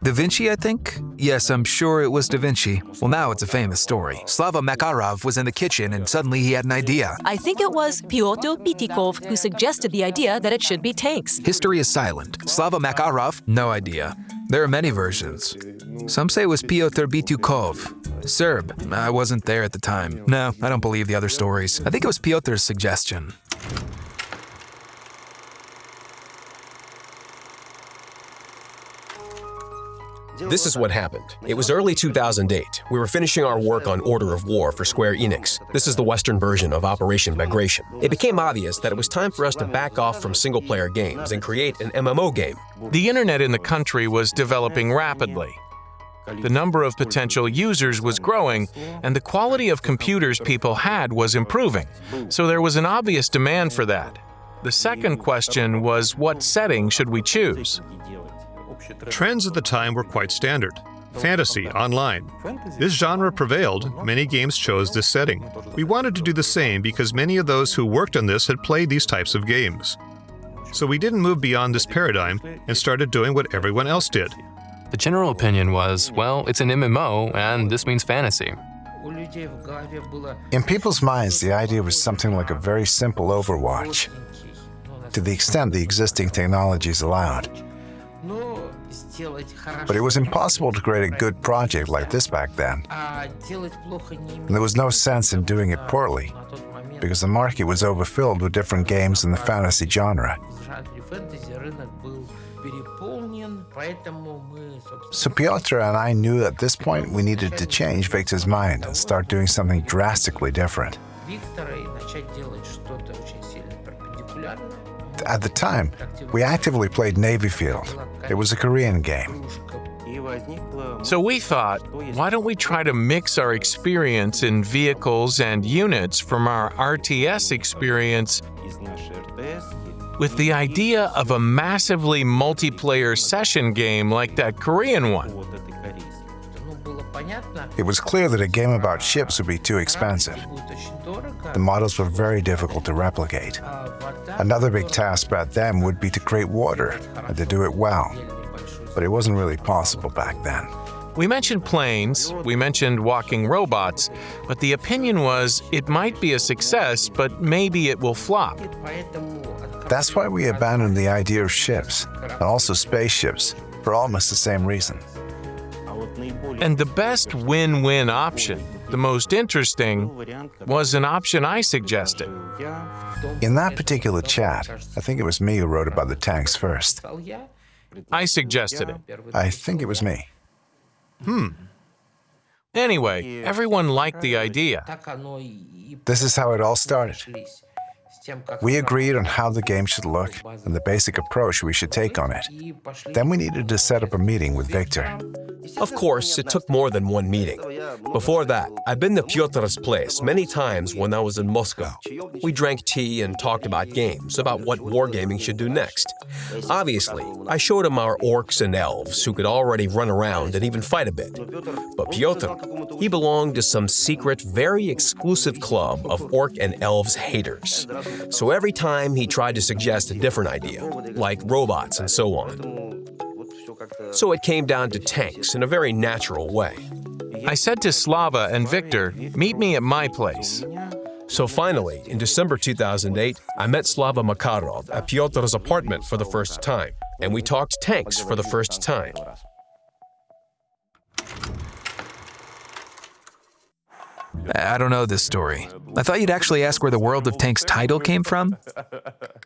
Da Vinci, I think? Yes, I'm sure it was Da Vinci. Well, now it's a famous story. Slava Makarov was in the kitchen and suddenly he had an idea. I think it was Pyotr Bityukov who suggested the idea that it should be tanks. History is silent. Slava Makarov? No idea. There are many versions. Some say it was Pyotr Bityukov. Serb. I wasn't there at the time. No, I don't believe the other stories. I think it was Pyotr's suggestion. This is what happened. It was early 2008. We were finishing our work on Order of War for Square Enix. This is the Western version of Operation Bagration. It became obvious that it was time for us to back off from single-player games and create an MMO game. The internet in the country was developing rapidly. The number of potential users was growing, and the quality of computers people had was improving. So there was an obvious demand for that. The second question was what setting should we choose? Trends at the time were quite standard. Fantasy, online. This genre prevailed, many games chose this setting. We wanted to do the same because many of those who worked on this had played these types of games. So we didn't move beyond this paradigm and started doing what everyone else did. The general opinion was, well, it's an MMO, and this means fantasy. In people's minds, the idea was something like a very simple Overwatch, to the extent the existing technologies allowed. But it was impossible to create a good project like this back then. And there was no sense in doing it poorly, because the market was overfilled with different games in the fantasy genre. So Pyotr and I knew at this point we needed to change Victor's mind and start doing something drastically different. At the time, we actively played Navy Field. It was a Korean game. So we thought, why don't we try to mix our experience in vehicles and units from our RTS experience with the idea of a massively multiplayer session game like that Korean one? It was clear that a game about ships would be too expensive. The models were very difficult to replicate. Another big task back then would be to create water and to do it well. But it wasn't really possible back then. We mentioned planes, we mentioned walking robots, but the opinion was it might be a success, but maybe it will flop. That's why we abandoned the idea of ships, and also spaceships, for almost the same reason. And the best win-win option, the most interesting, was an option I suggested. In that particular chat, I think it was me who wrote about the tanks first. I suggested it. I think it was me. Hmm. Anyway, everyone liked the idea. This is how it all started. We agreed on how the game should look and the basic approach we should take on it. Then we needed to set up a meeting with Victor. Of course, it took more than one meeting. Before that, I've been to Pyotr's place many times when I was in Moscow. We drank tea and talked about games, about what wargaming should do next. Obviously, I showed him our orcs and elves who could already run around and even fight a bit. But Pyotr, he belonged to some secret, very exclusive club of orc and elves haters. So every time he tried to suggest a different idea, like robots and so on. So it came down to tanks in a very natural way. I said to Slava and Victor, meet me at my place. So finally, in December 2008, I met Slava Makarov at Pyotr's apartment for the first time, and we talked tanks for the first time. I don't know this story. I thought you'd actually ask where the World of Tanks title came from.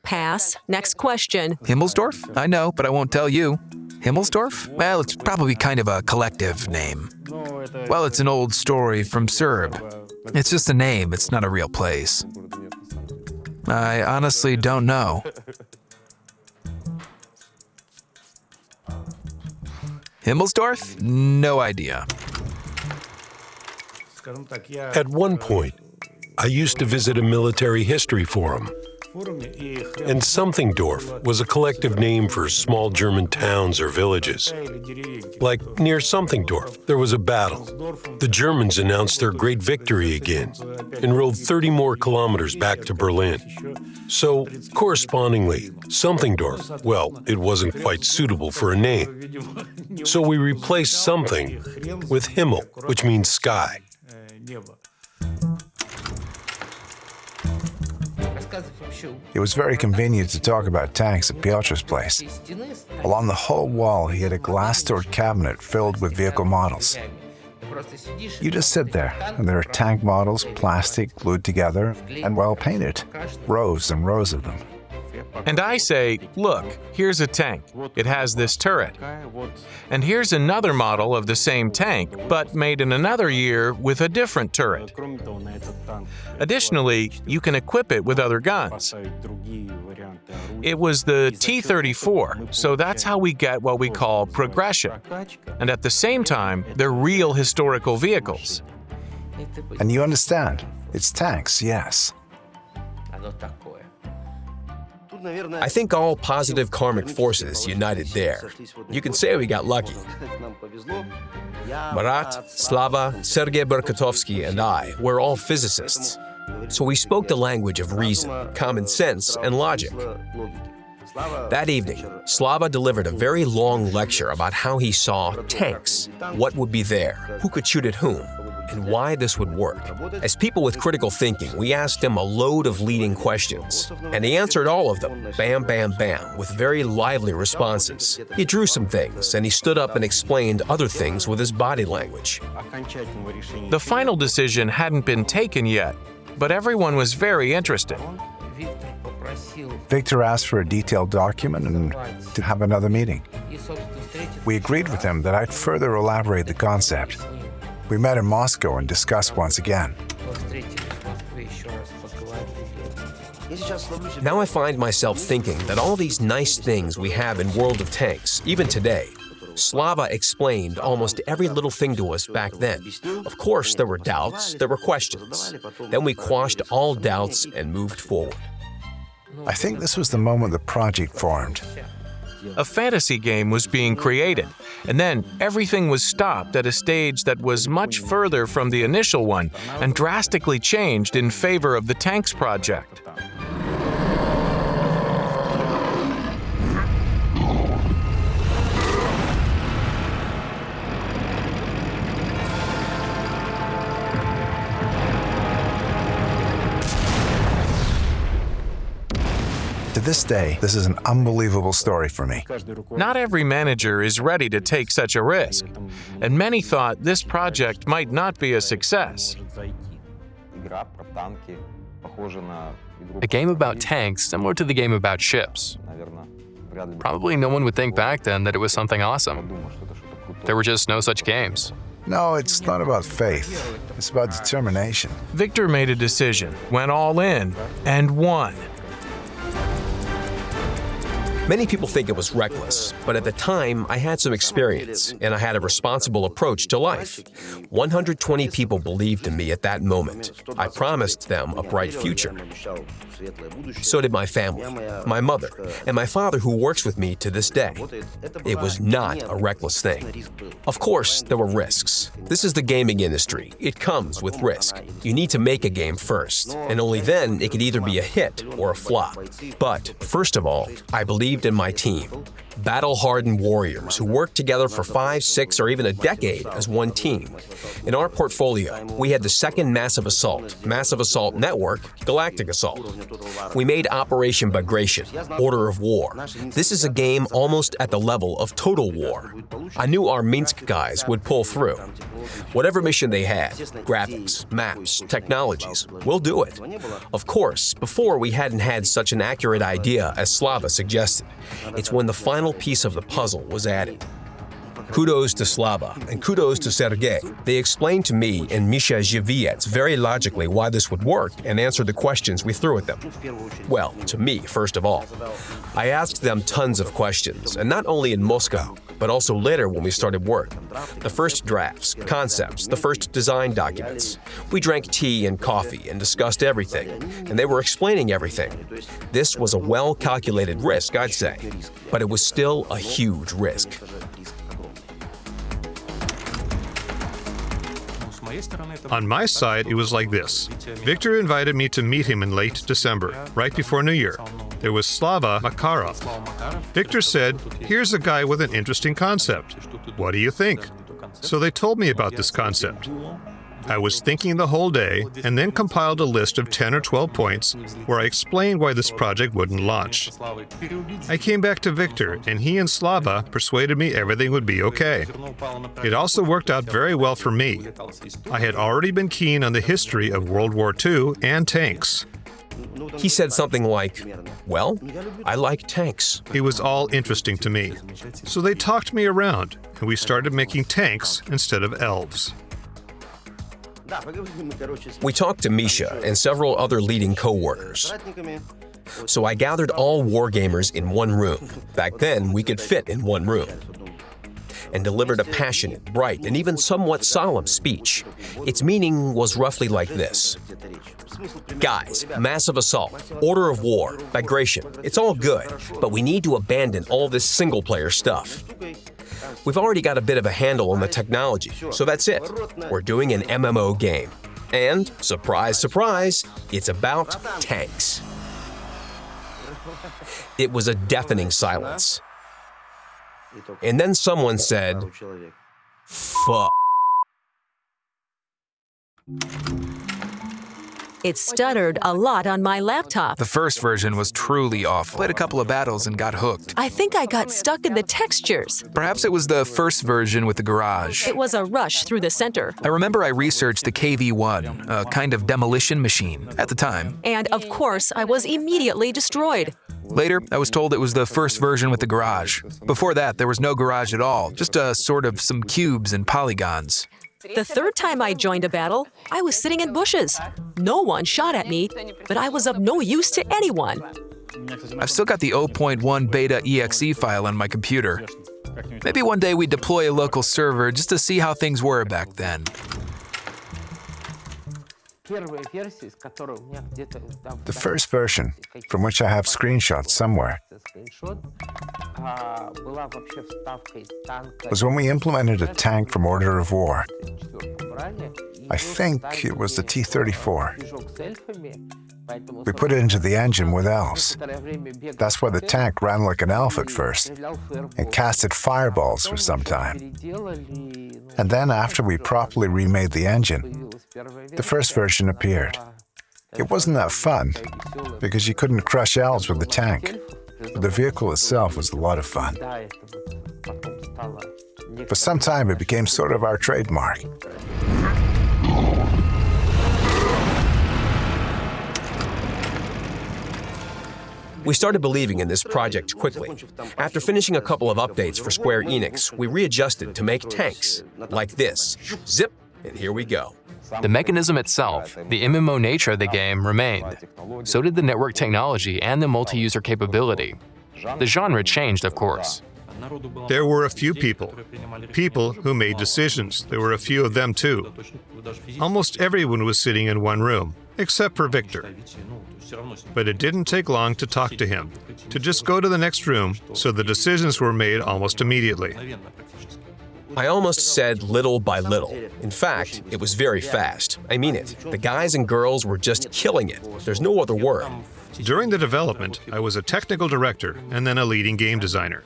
Pass. Next question. Himmelsdorf? I know, but I won't tell you. Himmelsdorf? Well, it's probably kind of a collective name. Well, it's an old story from Serb. It's just a name, it's not a real place. I honestly don't know. Himmelsdorf? No idea. At one point, I used to visit a military history forum. And Somethingdorf was a collective name for small German towns or villages. Like near Somethingdorf, there was a battle. The Germans announced their great victory again and rode 30 more kilometers back to Berlin. So, correspondingly, Somethingdorf, well, it wasn't quite suitable for a name. So we replaced something with Himmel, which means sky. It was very convenient to talk about tanks at Piotr's place. Along the whole wall, he had a glass-doored cabinet filled with vehicle models. You just sit there, and there are tank models, plastic, glued together, and well painted. Rows and rows of them. And I say, look, here's a tank. It has this turret. And here's another model of the same tank, but made in another year with a different turret. Additionally, you can equip it with other guns. It was the T-34, so that's how we get what we call progression. And at the same time, they're real historical vehicles. And you understand, it's tanks, yes. I think all positive karmic forces united there. You can say we got lucky. Marat, Slava, Sergei Burkatovsky, and I were all physicists. So we spoke the language of reason, common sense, and logic. That evening, Slava delivered a very long lecture about how he saw tanks, what would be there, who could shoot at whom, and why this would work. As people with critical thinking, we asked him a load of leading questions, and he answered all of them, bam, bam, bam, with very lively responses. He drew some things, and he stood up and explained other things with his body language. The final decision hadn't been taken yet, but everyone was very interested. Victor asked for a detailed document and to have another meeting. We agreed with him that I'd further elaborate the concept. We met in Moscow and discussed once again. Now I find myself thinking that all these nice things we have in World of Tanks, even today, Slava explained almost every little thing to us back then. Of course, there were doubts, there were questions. Then we quashed all doubts and moved forward. I think this was the moment the project formed. A fantasy game was being created, and then everything was stopped at a stage that was much further from the initial one and drastically changed in favor of the Tanks project. This day, this is an unbelievable story for me. Not every manager is ready to take such a risk, and many thought this project might not be a success. A game about tanks similar to the game about ships. Probably no one would think back then that it was something awesome. There were just no such games. No, it's not about faith. It's about determination. Victor made a decision, went all in, and won. Many people think it was reckless, but at the time, I had some experience and I had a responsible approach to life. 120 people believed in me at that moment. I promised them a bright future. So did my family, my mother, and my father who works with me to this day. It was not a reckless thing. Of course, there were risks. This is the gaming industry. It comes with risk. You need to make a game first, and only then it could either be a hit or a flop. But, first of all, I believed in my team. Battle-hardened warriors who worked together for five, six, or even a decade as one team. In our portfolio, we had the second Massive Assault, Massive Assault Network, Galactic Assault. We made Operation Bagration, Order of War. This is a game almost at the level of Total War. I knew our Minsk guys would pull through. Whatever mission they had, graphics, maps, technologies, we'll do it. Of course, before we hadn't had such an accurate idea as Slava suggested. It's when the final piece of the puzzle was added. Kudos to Slava, and kudos to Sergei. They explained to me and Misha Zhiviets very logically why this would work and answered the questions we threw at them. Well, to me, first of all. I asked them tons of questions, and not only in Moscow, but also later when we started work. The first drafts, concepts, the first design documents. We drank tea and coffee and discussed everything, and they were explaining everything. This was a well-calculated risk, I'd say, but it was still a huge risk. On my side, it was like this. Victor invited me to meet him in late December, right before New Year. There was Slava Makarov. Victor said, Here's a guy with an interesting concept. What do you think? So they told me about this concept. I was thinking the whole day and then compiled a list of 10 or 12 points where I explained why this project wouldn't launch. I came back to Victor, and he and Slava persuaded me everything would be okay. It also worked out very well for me. I had already been keen on the history of World War II and tanks. He said something like, Well, I like tanks. It was all interesting to me. So they talked me around, and we started making tanks instead of elves. We talked to Misha and several other leading co-workers. So I gathered all wargamers in one room. Back then, we could fit in one room. And delivered a passionate, bright, and even somewhat solemn speech. Its meaning was roughly like this. Guys, massive assault, order of war, Bagration, it's all good, but we need to abandon all this single-player stuff. We've already got a bit of a handle on the technology, so that's it. We're doing an MMO game. And, surprise, surprise, it's about tanks. It was a deafening silence. And then someone said, Fuck. It stuttered a lot on my laptop. The first version was truly awful. Played a couple of battles and got hooked. I think I got stuck in the textures. Perhaps it was the first version with the garage. It was a rush through the center. I remember I researched the KV-1, a kind of demolition machine, at the time. And of course, I was immediately destroyed. Later, I was told it was the first version with the garage. Before that, there was no garage at all, just a sort of some cubes and polygons. The third time I joined a battle, I was sitting in bushes. No one shot at me, but I was of no use to anyone. I've still got the 0.1 beta exe file on my computer. Maybe one day we deploy a local server just to see how things were back then. The first version, from which I have screenshots somewhere, was when we implemented a tank from Order of War. I think it was the T-34. We put it into the engine with elves. That's why the tank ran like an elf at first and casted fireballs for some time. And then after we properly remade the engine, the first version appeared. It wasn't that fun, because you couldn't crush elves with the tank. But the vehicle itself was a lot of fun. For some time, it became sort of our trademark. We started believing in this project quickly. After finishing a couple of updates for Square Enix, we readjusted to make tanks like this. Zip, and here we go. The mechanism itself, the MMO nature of the game, remained. So did the network technology and the multi-user capability. The genre changed, of course. There were a few people, people who made decisions. There were a few of them too. Almost everyone was sitting in one room, except for Victor. But it didn't take long to talk to him, to just go to the next room, so the decisions were made almost immediately. I almost said little by little. In fact, it was very fast. I mean it. The guys and girls were just killing it. There's no other word. During the development, I was a technical director and then a leading game designer.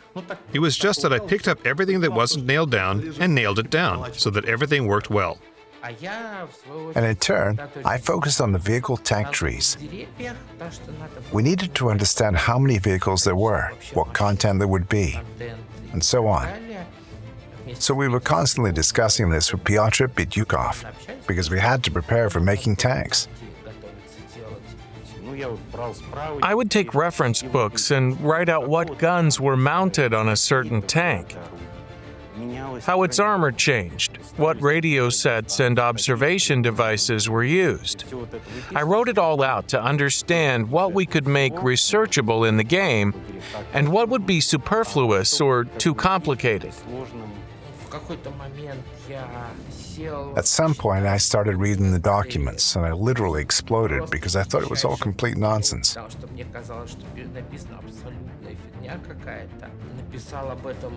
It was just that I picked up everything that wasn't nailed down and nailed it down so that everything worked well. And in turn, I focused on the vehicle tank trees. We needed to understand how many vehicles there were, what content there would be, and so on. So we were constantly discussing this with Pyotr Bityukov, because we had to prepare for making tanks. I would take reference books and write out what guns were mounted on a certain tank, how its armor changed, what radio sets and observation devices were used. I wrote it all out to understand what we could make researchable in the game and what would be superfluous or too complicated. At some point, I started reading the documents, and I literally exploded because I thought it was all complete nonsense.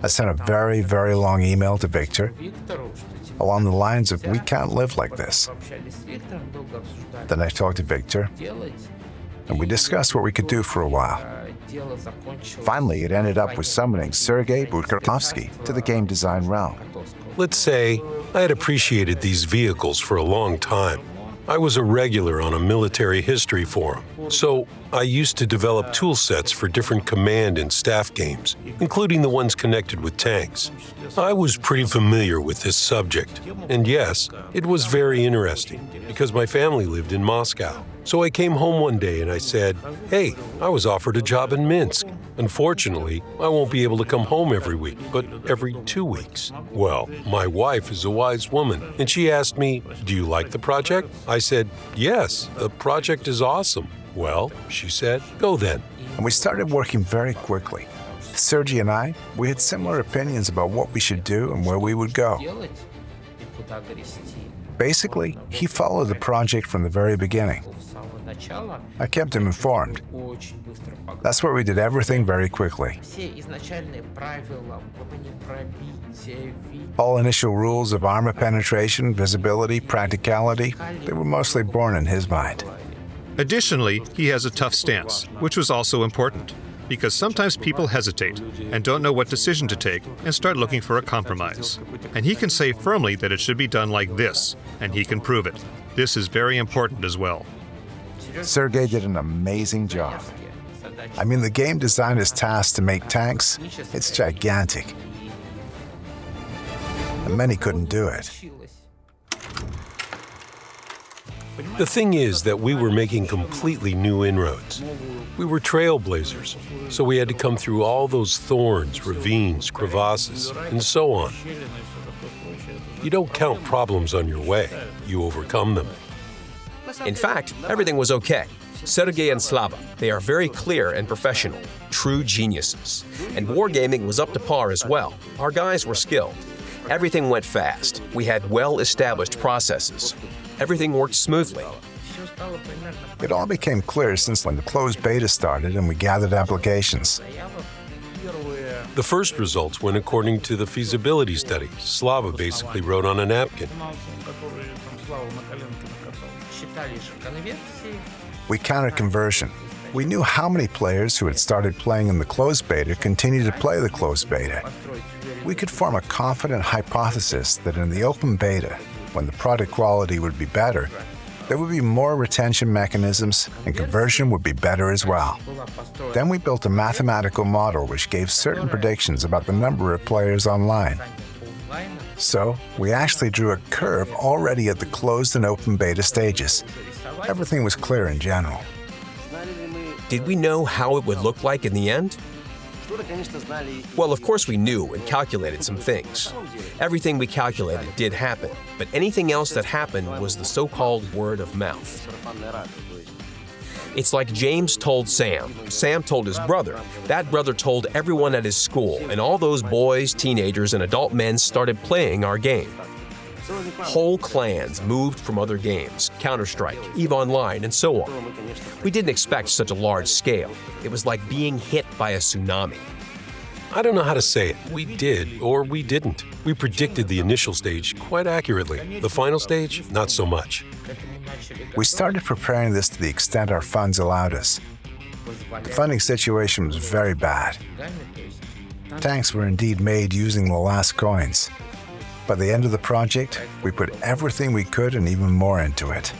I sent a very, very long email to Victor along the lines of, we can't live like this. Then I talked to Victor, and we discussed what we could do for a while. Finally, it ended up with summoning Sergei Burkatovsky to the game design realm. Let's say I had appreciated these vehicles for a long time. I was a regular on a military history forum, so I used to develop tool sets for different command and staff games, including the ones connected with tanks. I was pretty familiar with this subject, and yes, it was very interesting because my family lived in Moscow. So I came home one day and I said, Hey, I was offered a job in Minsk. Unfortunately, I won't be able to come home every week, but every two weeks. Well, my wife is a wise woman, and she asked me, Do you like the project? I said, Yes, the project is awesome. Well, she said, Go then. And we started working very quickly. Sergey and I, we had similar opinions about what we should do and where we would go. Basically, he followed the project from the very beginning. I kept him informed. That's where we did everything very quickly. All initial rules of armor penetration, visibility, practicality, they were mostly born in his mind. Additionally, he has a tough stance, which was also important, because sometimes people hesitate and don't know what decision to take and start looking for a compromise. And he can say firmly that it should be done like this, and he can prove it. This is very important as well. Sergey did an amazing job. I mean, the game designer's task to make tanks, it's gigantic. And many couldn't do it. The thing is that we were making completely new inroads. We were trailblazers, so we had to come through all those thorns, ravines, crevasses, and so on. You don't count problems on your way, you overcome them. In fact, everything was okay. Sergei and Slava, they are very clear and professional, true geniuses. And wargaming was up to par as well. Our guys were skilled. Everything went fast. We had well-established processes. Everything worked smoothly. It all became clear since when the closed beta started and we gathered applications. The first results went according to the feasibility study. Slava basically wrote on a napkin. We counted conversion. We knew how many players who had started playing in the closed beta continued to play the closed beta. We could form a confident hypothesis that in the open beta, when the product quality would be better, there would be more retention mechanisms and conversion would be better as well. Then we built a mathematical model which gave certain predictions about the number of players online. So, we actually drew a curve already at the closed and open beta stages. Everything was clear in general. Did we know how it would look like in the end? Well, of course we knew and calculated some things. Everything we calculated did happen, but anything else that happened was the so-called word of mouth. It's like James told Sam, Sam told his brother, that brother told everyone at his school, and all those boys, teenagers, and adult men started playing our game. Whole clans moved from other games, Counter-Strike, EVE Online, and so on. We didn't expect such a large scale. It was like being hit by a tsunami. I don't know how to say it. We did, or we didn't. We predicted the initial stage quite accurately. The final stage, not so much. We started preparing this to the extent our funds allowed us. The funding situation was very bad. Tanks were indeed made using the last coins. By the end of the project, we put everything we could and even more into it.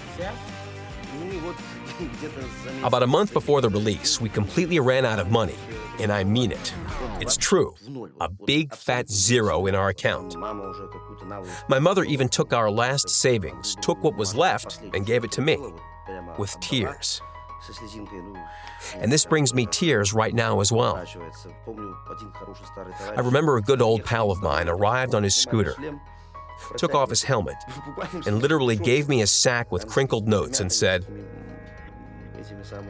About a month before the release, we completely ran out of money. And I mean it. It's true. A big fat zero in our account. My mother even took our last savings, took what was left, and gave it to me. With tears. And this brings me tears right now as well. I remember a good old pal of mine arrived on his scooter, took off his helmet, and literally gave me a sack with crinkled notes and said,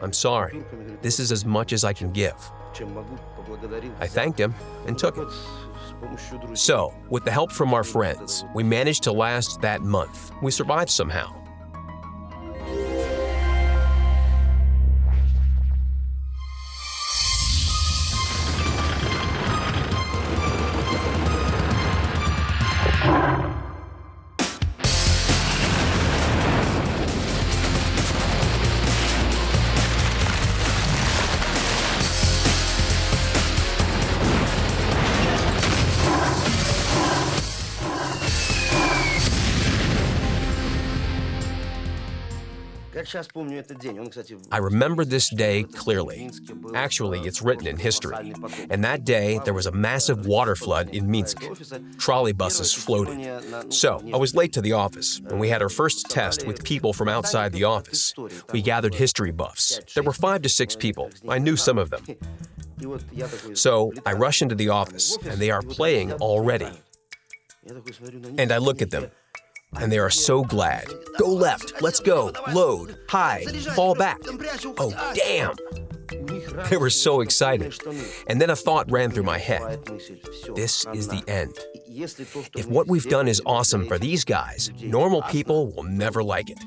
I'm sorry, this is as much as I can give. I thanked him and took it. So, with the help from our friends, we managed to last that month. We survived somehow. I remember this day clearly. Actually, it's written in history. And that day, there was a massive water flood in Minsk. Trolley buses floated. So, I was late to the office, and we had our first test with people from outside the office. We gathered history buffs. There were five to six people. I knew some of them. So, I rush into the office, and they are playing already. And I look at them, and they are so glad. Go left, let's go, load, hide, fall back. Oh, damn! They were so excited. And then a thought ran through my head. This is the end. If what we've done is awesome for these guys, normal people will never like it.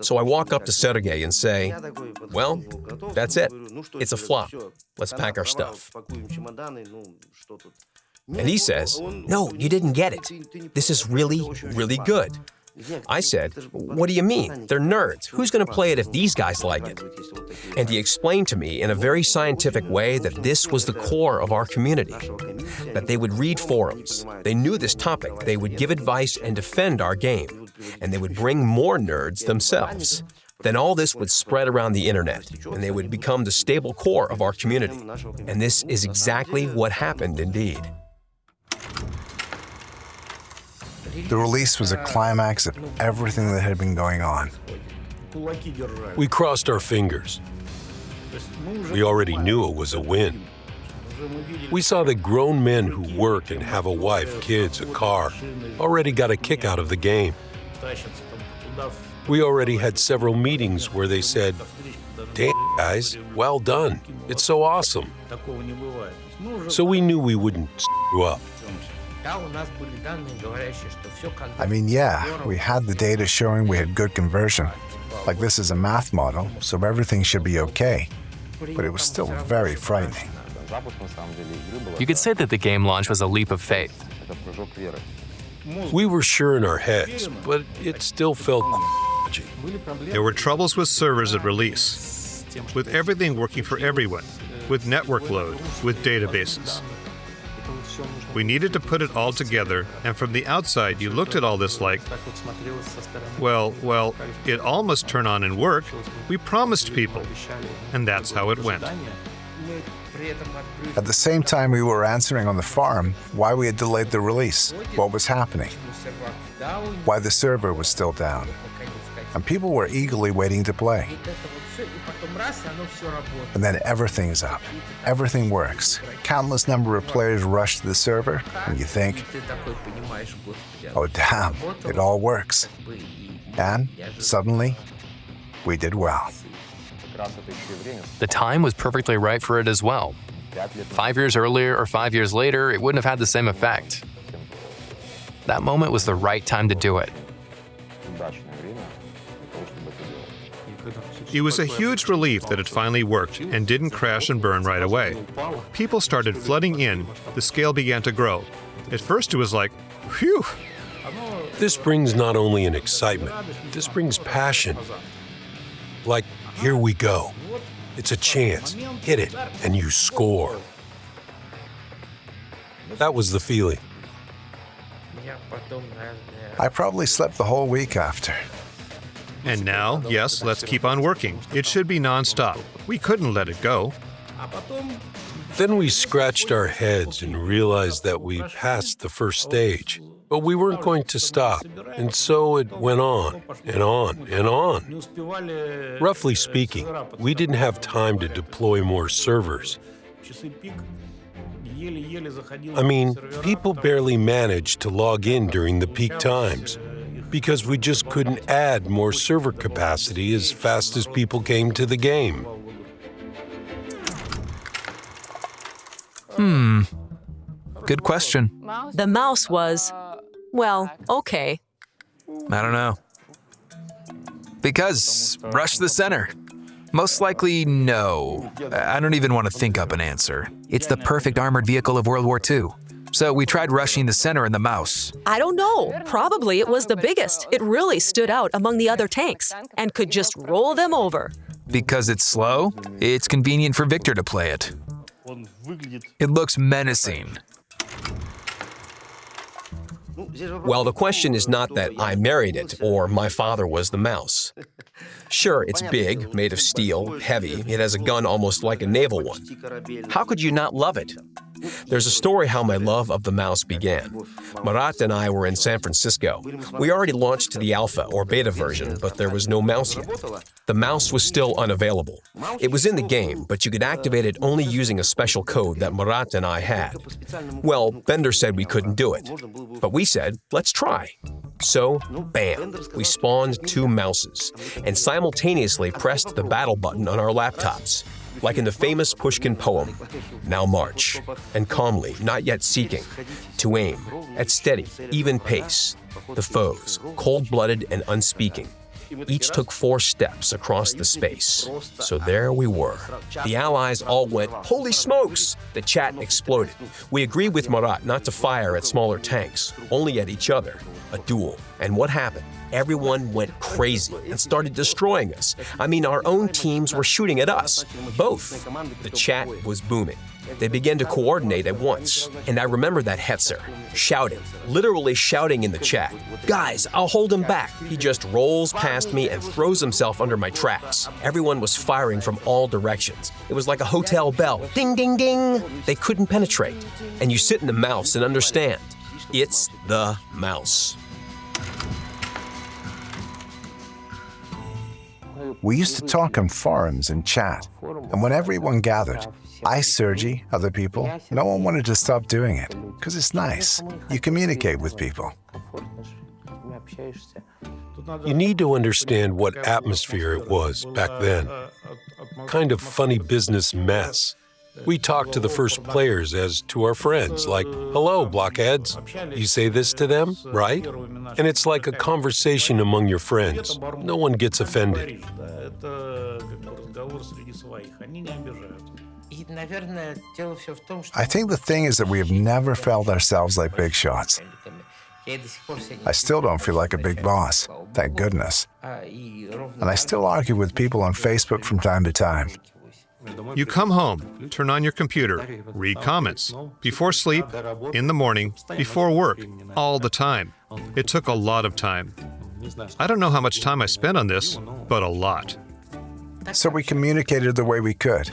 So I walk up to Sergey and say, Well, that's it. It's a flop. Let's pack our stuff. And he says, No, you didn't get it. This is really, really good. I said, What do you mean? They're nerds. Who's going to play it if these guys like it? And he explained to me in a very scientific way that this was the core of our community, that they would read forums, they knew this topic, they would give advice and defend our game, and they would bring more nerds themselves. Then all this would spread around the internet, and they would become the stable core of our community. And this is exactly what happened indeed. The release was a climax of everything that had been going on. We crossed our fingers. We already knew it was a win. We saw that grown men who work and have a wife, kids, a car already got a kick out of the game. We already had several meetings where they said, Damn, guys, well done. It's so awesome. So we knew we wouldn't screw up. I mean, yeah, we had the data showing we had good conversion. Like this is a math model, so everything should be okay. But it was still very frightening. You could say that the game launch was a leap of faith. We were sure in our heads, but it still felt There were troubles with servers at release, with everything working for everyone, with network load, with databases. We needed to put it all together, and from the outside, you looked at all this like, well, well, it all must turn on and work. We promised people. And that's how it went. At the same time, we were answering on the forum why we had delayed the release, what was happening, why the server was still down, and people were eagerly waiting to play. And then everything's up. Everything works. Countless number of players rush to the server, and you think, oh damn, it all works. And suddenly, we did well. The time was perfectly right for it as well. Five years earlier or five years later, it wouldn't have had the same effect. That moment was the right time to do it. It was a huge relief that it finally worked and didn't crash and burn right away. People started flooding in, the scale began to grow. At first, it was like, phew. This brings not only an excitement, this brings passion. Like, here we go. It's a chance. Hit it, and you score. That was the feeling. I probably slept the whole week after. And now, yes, let's keep on working. It should be nonstop. We couldn't let it go. Then we scratched our heads and realized that we passed the first stage. But we weren't going to stop, and so it went on and on and on. Roughly speaking, we didn't have time to deploy more servers. I mean, people barely managed to log in during the peak times because we just couldn't add more server capacity as fast as people came to the game. Hmm. Good question. The mouse was, well, okay. I don't know. Because rush the center. Most likely, no. I don't even want to think up an answer. It's the perfect armored vehicle of World War II. So we tried rushing the center and the mouse. I don't know. Probably it was the biggest. It really stood out among the other tanks and could just roll them over. Because it's slow, it's convenient for Victor to play it. It looks menacing. Well, the question is not that I married it or my father was the mouse. Sure, it's big, made of steel, heavy, it has a gun almost like a naval one. How could you not love it? There's a story how my love of the mouse began. Marat and I were in San Francisco. We already launched to the alpha or beta version, but there was no mouse yet. The mouse was still unavailable. It was in the game, but you could activate it only using a special code that Marat and I had. Well, Bender said we couldn't do it, but we said, let's try. So, bam, we spawned two mouses and simultaneously pressed the battle button on our laptops like in the famous Pushkin poem, Now march, and calmly, not yet seeking, to aim, at steady, even pace, the foes, cold blooded and unspeaking. Each took four steps across the space. So there we were. The allies all went, Holy smokes! The chat exploded. We agreed with Marat not to fire at smaller tanks, only at each other. A duel. And what happened? everyone went crazy and started destroying us. I mean, our own teams were shooting at us. Both. The chat was booming. They began to coordinate at once. And I remember that Hetzer, shouting, literally shouting in the chat, Guys, I'll hold him back. He just rolls past me and throws himself under my tracks. Everyone was firing from all directions. It was like a hotel bell. Ding, ding, ding. They couldn't penetrate. And you sit in the mouse and understand. It's the mouse. We used to talk on forums and chat, and when everyone gathered, I, Sergi, other people, no one wanted to stop doing it, because it's nice. You communicate with people. You need to understand what atmosphere it was back then. Kind of funny business mess. We talked to the first players as to our friends, like, hello, blockheads. You say this to them, right? And it's like a conversation among your friends. No one gets offended. I think the thing is that we have never felt ourselves like big shots. I still don't feel like a big boss, thank goodness. And I still argue with people on Facebook from time to time. You come home, turn on your computer, read comments, before sleep, in the morning, before work, all the time. It took a lot of time. I don't know how much time I spent on this, but a lot. So we communicated the way we could.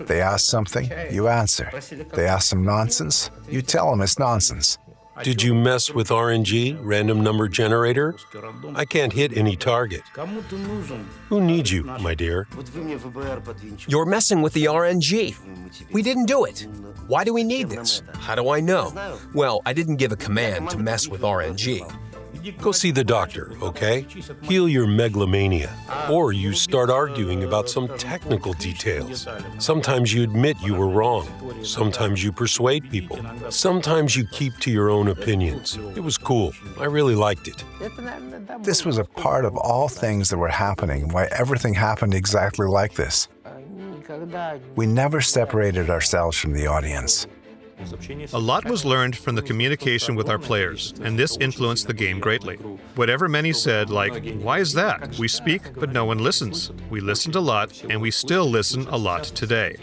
They ask something, you answer. They ask some nonsense, you tell them it's nonsense. Did you mess with RNG, random number generator? I can't hit any target. Who needs you, my dear? You're messing with the RNG. We didn't do it. Why do we need this? How do I know? Well, I didn't give a command to mess with RNG. Go see the doctor, okay? Heal your megalomania. Or you start arguing about some technical details. Sometimes you admit you were wrong. Sometimes you persuade people. Sometimes you keep to your own opinions. It was cool. I really liked it. This was a part of all things that were happening, why everything happened exactly like this. We never separated ourselves from the audience. A lot was learned from the communication with our players, and this influenced the game greatly. Whatever many said, like, why is that? We speak, but no one listens. We listened a lot, and we still listen a lot today.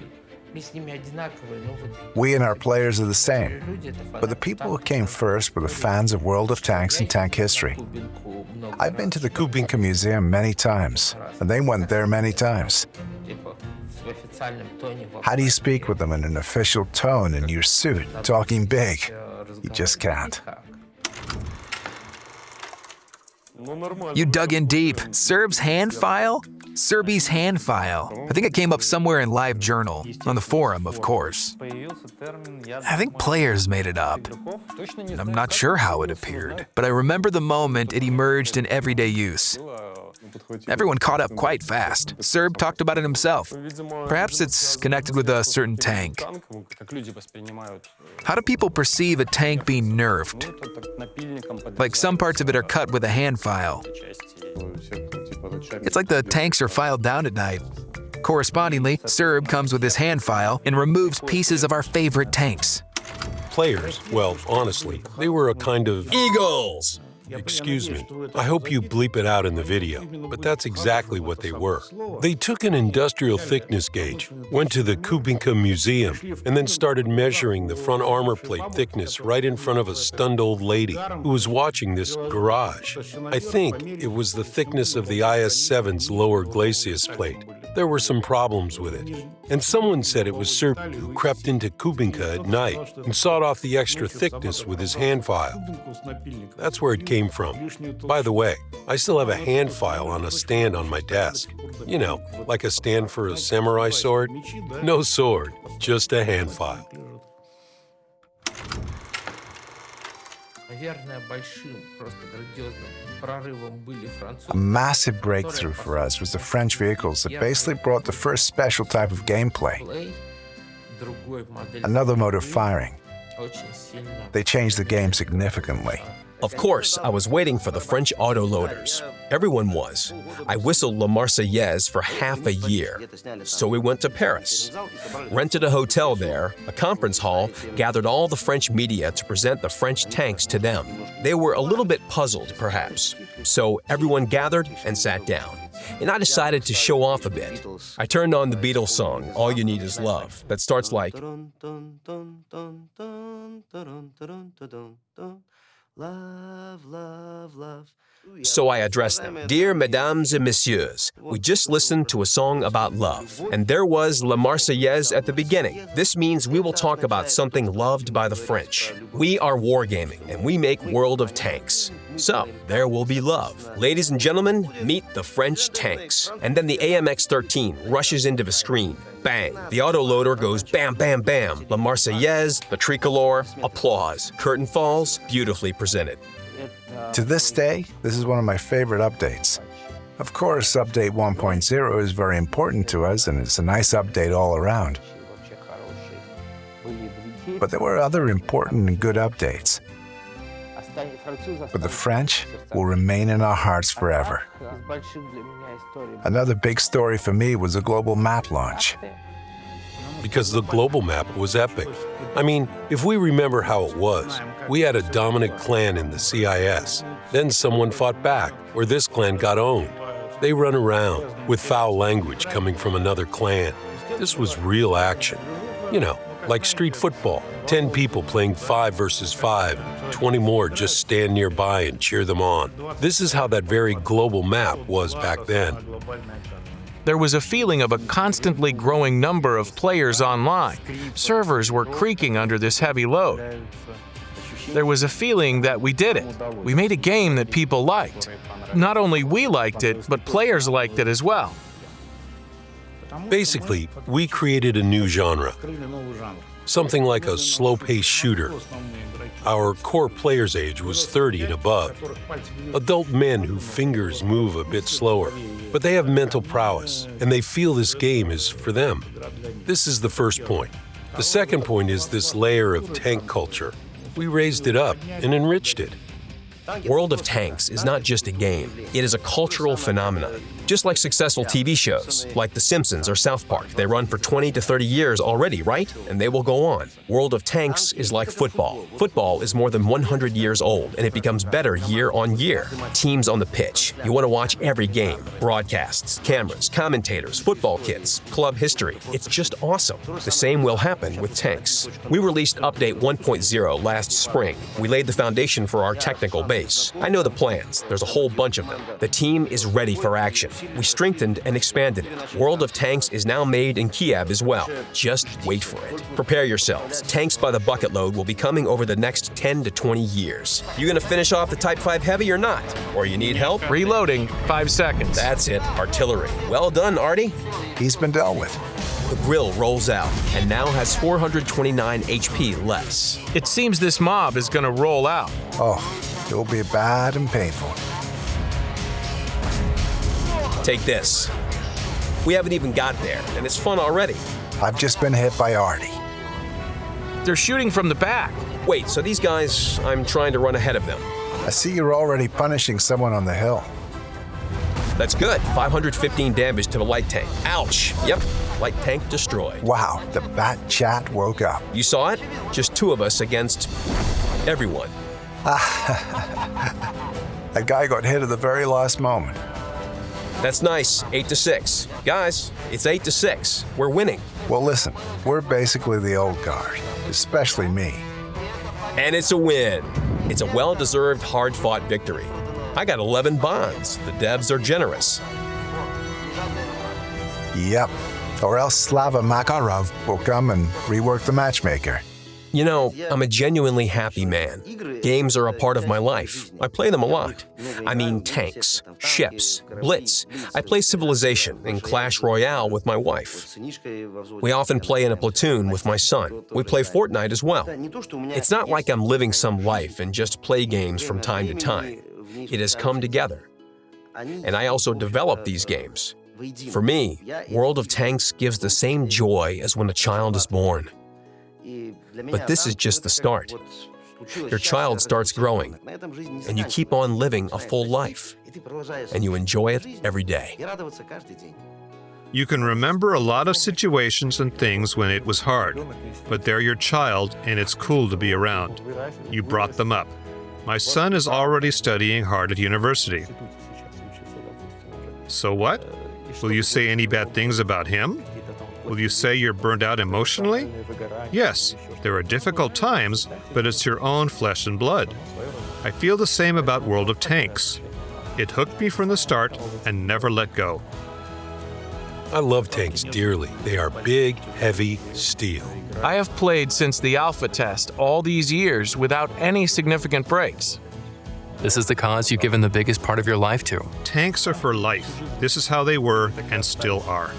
We and our players are the same, but the people who came first were the fans of World of Tanks and tank history. I've been to the Kubinka Museum many times, and they went there many times. How do you speak with them in an official tone in your suit, talking big? You just can't. You dug in deep. Serb's hand file? Serby's hand file. I think it came up somewhere in Live Journal, on the forum, of course. I think players made it up. And I'm not sure how it appeared, but I remember the moment it emerged in everyday use. Everyone caught up quite fast. Serb talked about it himself. Perhaps it's connected with a certain tank. How do people perceive a tank being nerfed? Like some parts of it are cut with a hand file. It's like the tanks are filed down at night. Correspondingly, Serb comes with his hand file and removes pieces of our favorite tanks. Players, well, honestly, they were a kind of Eagles! Excuse me. I hope you bleep it out in the video, but that's exactly what they were. They took an industrial thickness gauge, went to the Kubinka Museum, and then started measuring the front armor plate thickness right in front of a stunned old lady who was watching this garage. I think it was the thickness of the IS-7's lower glacis plate. There were some problems with it. And someone said it was Serb who crept into Kubinka at night and sawed off the extra thickness with his hand file. That's where it came from. By the way, I still have a hand file on a stand on my desk. You know, like a stand for a samurai sword. No sword, just a hand file. A massive breakthrough for us was the French vehicles that basically brought the first special type of gameplay, another mode of firing. They changed the game significantly. Of course, I was waiting for the French autoloaders. Everyone was. I whistled La Marseillaise for half a year. So we went to Paris. Rented a hotel there, a conference hall, gathered all the French media to present the French tanks to them. They were a little bit puzzled, perhaps. So everyone gathered and sat down. And I decided to show off a bit. I turned on the Beatles song, All You Need Is Love, that starts like Love, love, love. So I addressed them. Dear Mesdames and Messieurs, we just listened to a song about love, and there was La Marseillaise at the beginning. This means we will talk about something loved by the French. We are wargaming, and we make World of Tanks. So, there will be love. Ladies and gentlemen, meet the French tanks. And then the AMX-13 rushes into the screen. Bang! The autoloader goes bam, bam, bam. La Marseillaise, the tricolor, applause. Curtain falls, beautifully presented. To this day, this is one of my favorite updates. Of course, Update 1.0 is very important to us, and it's a nice update all around. But there were other important and good updates. But the French will remain in our hearts forever. Another big story for me was the global map launch. Because the global map was epic. I mean, if we remember how it was, we had a dominant clan in the CIS. Then someone fought back, or this clan got owned. They run around with foul language coming from another clan. This was real action. You know, like street football 10 people playing 5 versus 5, 20 more just stand nearby and cheer them on. This is how that very global map was back then. There was a feeling of a constantly growing number of players online. Servers were creaking under this heavy load. There was a feeling that we did it. We made a game that people liked. Not only we liked it, but players liked it as well. Basically, we created a new genre, something like a slow-paced shooter. Our core player's age was 30 and above. Adult men whose fingers move a bit slower, but they have mental prowess, and they feel this game is for them. This is the first point. The second point is this layer of tank culture. We raised it up and enriched it. World of Tanks is not just a game, it is a cultural phenomenon. Just like successful TV shows, like The Simpsons or South Park, they run for 20 to 30 years already, right? And they will go on. World of Tanks is like football. Football is more than 100 years old, and it becomes better year on year. Teams on the pitch. You want to watch every game. Broadcasts, cameras, commentators, football kits, club history. It's just awesome. The same will happen with tanks. We released Update 1.0 last spring. We laid the foundation for our technical base. I know the plans. There's a whole bunch of them. The team is ready for action. We strengthened and expanded it. World of Tanks is now made in Kiev as well. Just wait for it. Prepare yourselves. Tanks by the bucket load will be coming over the next 10 to 20 years. You gonna finish off the Type 5 Heavy or not? Or you need help? Reloading, five seconds. That's it, artillery. Well done, Artie. He's been dealt with. The Grille rolls out and now has 429 HP less. It seems this mob is gonna roll out. Oh, it will be bad and painful. Take this. We haven't even got there, and it's fun already. I've just been hit by Artie. They're shooting from the back. Wait, so these guys, I'm trying to run ahead of them. I see you're already punishing someone on the hill. That's good. 515 damage to the light tank. Ouch. Yep, light tank destroyed. Wow, the bat chat woke up. You saw it? Just two of us against everyone. That guy got hit at the very last moment. That's nice. 8 to 6. Guys, it's 8 to 6. We're winning. Well, listen, we're basically the old guard, especially me. And it's a win. It's a well deserved, hard fought victory. I got 11 bonds. The devs are generous. Yep. Or else Slava Makarov will come and rework the matchmaker. You know, I'm a genuinely happy man. Games are a part of my life. I play them a lot. I mean tanks, ships, Blitz. I play Civilization and Clash Royale with my wife. We often play in a platoon with my son. We play Fortnite as well. It's not like I'm living some life and just play games from time to time. It has come together. And I also develop these games. For me, World of Tanks gives the same joy as when a child is born. But this is just the start. Your child starts growing, and you keep on living a full life, and you enjoy it every day. You can remember a lot of situations and things when it was hard, but they're your child and it's cool to be around. You brought them up. My son is already studying hard at university. So what? Will you say any bad things about him? Will you say you're burned out emotionally? Yes, there are difficult times, but it's your own flesh and blood. I feel the same about World of Tanks. It hooked me from the start and never let go. I love tanks dearly. They are big, heavy steel. I have played since the alpha test all these years without any significant breaks. This is the cause you've given the biggest part of your life to. Tanks are for life. This is how they were and still are.